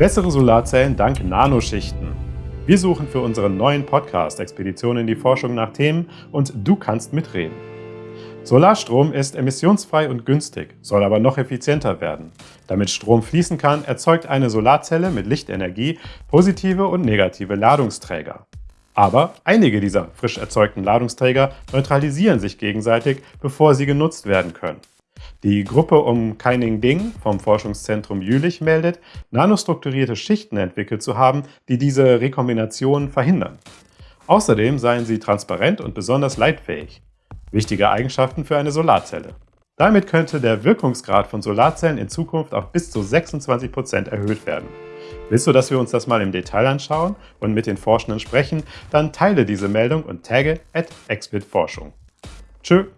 Bessere Solarzellen dank Nanoschichten. Wir suchen für unseren neuen Podcast Expeditionen in die Forschung nach Themen und du kannst mitreden. Solarstrom ist emissionsfrei und günstig, soll aber noch effizienter werden. Damit Strom fließen kann, erzeugt eine Solarzelle mit Lichtenergie positive und negative Ladungsträger. Aber einige dieser frisch erzeugten Ladungsträger neutralisieren sich gegenseitig, bevor sie genutzt werden können. Die Gruppe um Keining Ding vom Forschungszentrum Jülich meldet, nanostrukturierte Schichten entwickelt zu haben, die diese Rekombination verhindern. Außerdem seien sie transparent und besonders leitfähig. Wichtige Eigenschaften für eine Solarzelle. Damit könnte der Wirkungsgrad von Solarzellen in Zukunft auf bis zu 26% erhöht werden. Willst du, dass wir uns das mal im Detail anschauen und mit den Forschenden sprechen? Dann teile diese Meldung und tagge at Forschung. Tschö!